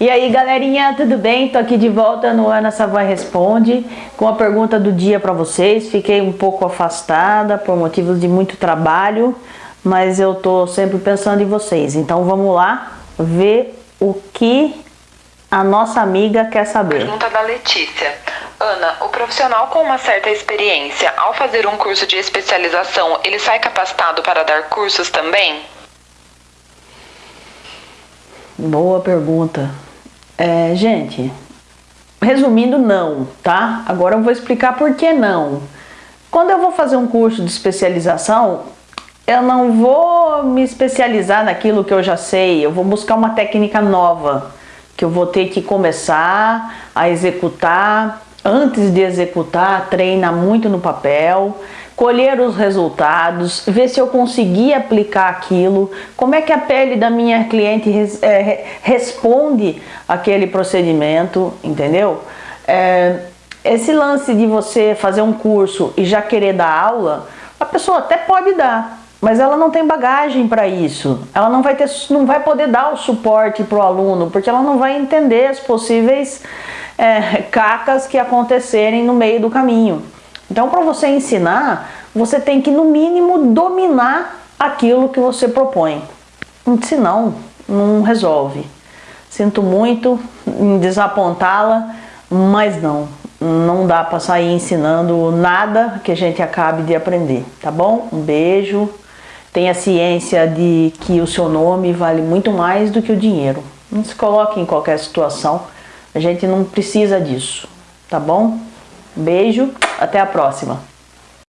E aí galerinha, tudo bem? Tô aqui de volta no Ana Savai Responde com a pergunta do dia para vocês. Fiquei um pouco afastada por motivos de muito trabalho, mas eu tô sempre pensando em vocês. Então vamos lá ver o que a nossa amiga quer saber. Pergunta da Letícia. Ana, o profissional com uma certa experiência, ao fazer um curso de especialização, ele sai capacitado para dar cursos também? Boa pergunta. É, gente, resumindo, não, tá? Agora eu vou explicar por que não. Quando eu vou fazer um curso de especialização, eu não vou me especializar naquilo que eu já sei, eu vou buscar uma técnica nova, que eu vou ter que começar a executar, antes de executar, treina muito no papel, colher os resultados, ver se eu consegui aplicar aquilo, como é que a pele da minha cliente res, é, responde aquele procedimento, entendeu? É, esse lance de você fazer um curso e já querer dar aula, a pessoa até pode dar, mas ela não tem bagagem para isso. Ela não vai, ter, não vai poder dar o suporte para o aluno, porque ela não vai entender as possíveis é, cacas que acontecerem no meio do caminho. Então, para você ensinar, você tem que, no mínimo, dominar aquilo que você propõe. Senão, não resolve. Sinto muito em desapontá-la, mas não. Não dá para sair ensinando nada que a gente acabe de aprender, tá bom? Um beijo. Tenha ciência de que o seu nome vale muito mais do que o dinheiro. Não se coloque em qualquer situação. A gente não precisa disso, tá bom? Beijo, até a próxima.